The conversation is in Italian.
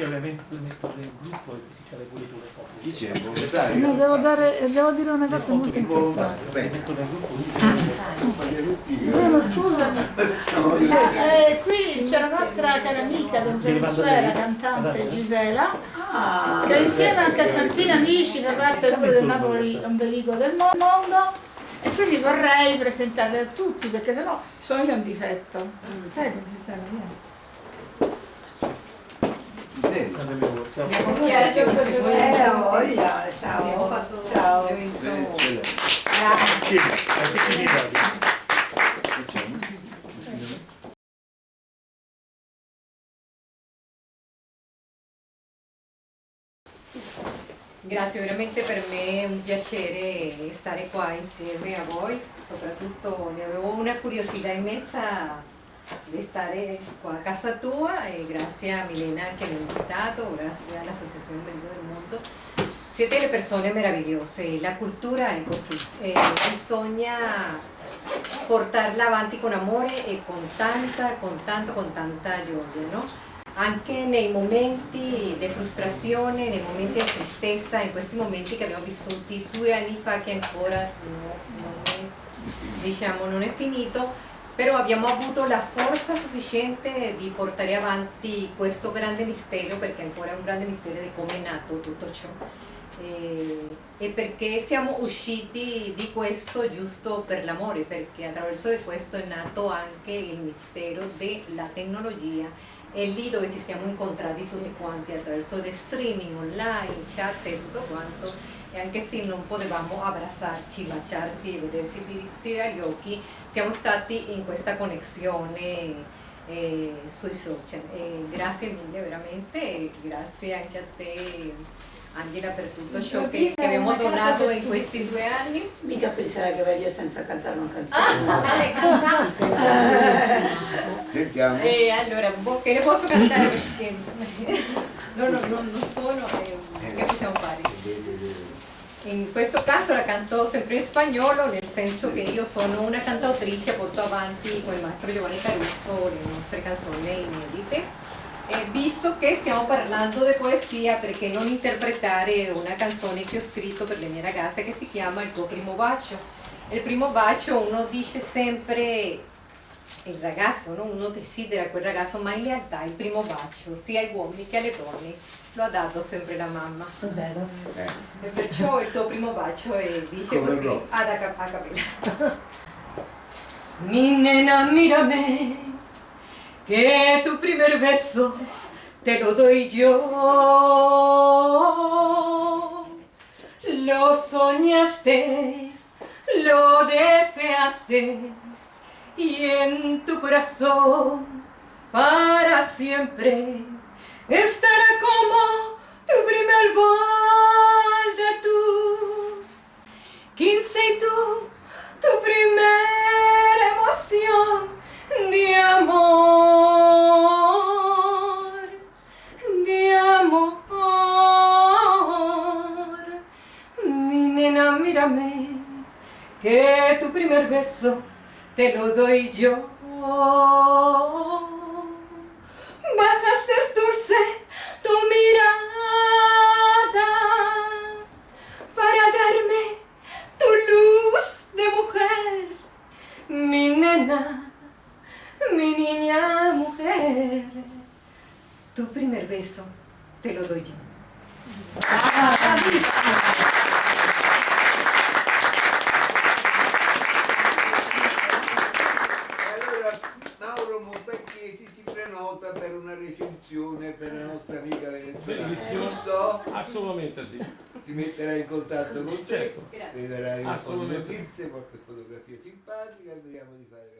Sì, ovviamente tu metto nel gruppo e l'hai pure tu le foto. Chi c'è? Il volontario? No, devo, dare, devo dire una cosa molto importante. Beh, Metto nel gruppo le. Bruno, scusami. Io- Sa- eh, qui c'è la nostra cara amica del Venezuela, cantante Gisela, che insieme anche a Santina Amici da parte del numero del Napoli ombelico del mo- mondo e quindi vorrei presentarle a tutti perché sennò sono io un difetto. Prego Gisela, vieni. Senti, Quando abbiamo- siamo- Stasera c'è questo Eh, voglia, Abbiamo ciao. fatto Ciao. l'evento Venezuela. Sì, ma che ci vedi? Che c'è? Grazie, veramente per me è un piacere stare qua insieme a voi, soprattutto ne avevo una curiosità immensa di stare qua a casa tua e grazie a Milena che mi ha invitato, grazie all'Associazione Bello del Mondo. Siete le persone meravigliose, la cultura è così, e bisogna portarla avanti con amore e con tanta, con tanto, con tanta gioia, no? Anche nei momenti di frustrazione, nei momenti di tristezza, in questi momenti che abbiamo vissuto due anni fa che ancora no- non, è, diciamo, non è finito, però abbiamo avuto la forza sufficiente di portare avanti questo grande mistero, perché ancora è un grande mistero di come è nato tutto ciò. E, e perché siamo usciti di questo giusto per l'amore, perché attraverso di questo è nato anche il mistero della tecnologia è lì dove ci siamo incontrati tutti quanti attraverso di streaming online, chat e tutto quanto e anche se non potevamo abbracciarci, baciarci e vederci diritti agli occhi, siamo stati in questa connessione eh, sui social. E grazie mille veramente grazie anche a te Angela per tutto ciò che, che abbiamo donato in questi due anni. Mica pensare che vai via senza cantare una canzone. lei è cantante. Sentiamo. E allora, boh, che ne posso cantare perché no, no, no, non sono, eh, che possiamo fare? In questo caso la canto sempre in spagnolo, nel senso che io sono una cantautrice, porto avanti con il maestro Giovanni Caruso le nostre canzoni inedite. E visto che stiamo parlando di poesia, perché non interpretare una canzone che ho scritto per le mie ragazze che si chiama Il tuo primo bacio? Il primo bacio uno dice sempre il ragazzo, no? uno desidera quel ragazzo, ma in realtà il primo bacio, sia agli uomini che alle donne, lo ha dato sempre la mamma. Eh, E perciò il tuo primo bacio è, dice Come così, ad a, a capella. Mi nena, mírame, que tu primer beso te lo doy yo. Lo soñaste, lo deseaste y en tu corazón para siempre estará que tu primer beso te lo doy yo. Bajaste dulce tu mirada para darme tu luz de mujer, mi nena, mi niña mujer. Tu primer beso te lo doy yo. Recensione per la nostra amica venezuelana. Bellissimo. Giusto? Assolutamente sì. Si metterà in contatto con te, Certo. Vedrai un po' di Assolutamente. notizie, qualche fotografia simpatica e vediamo di fare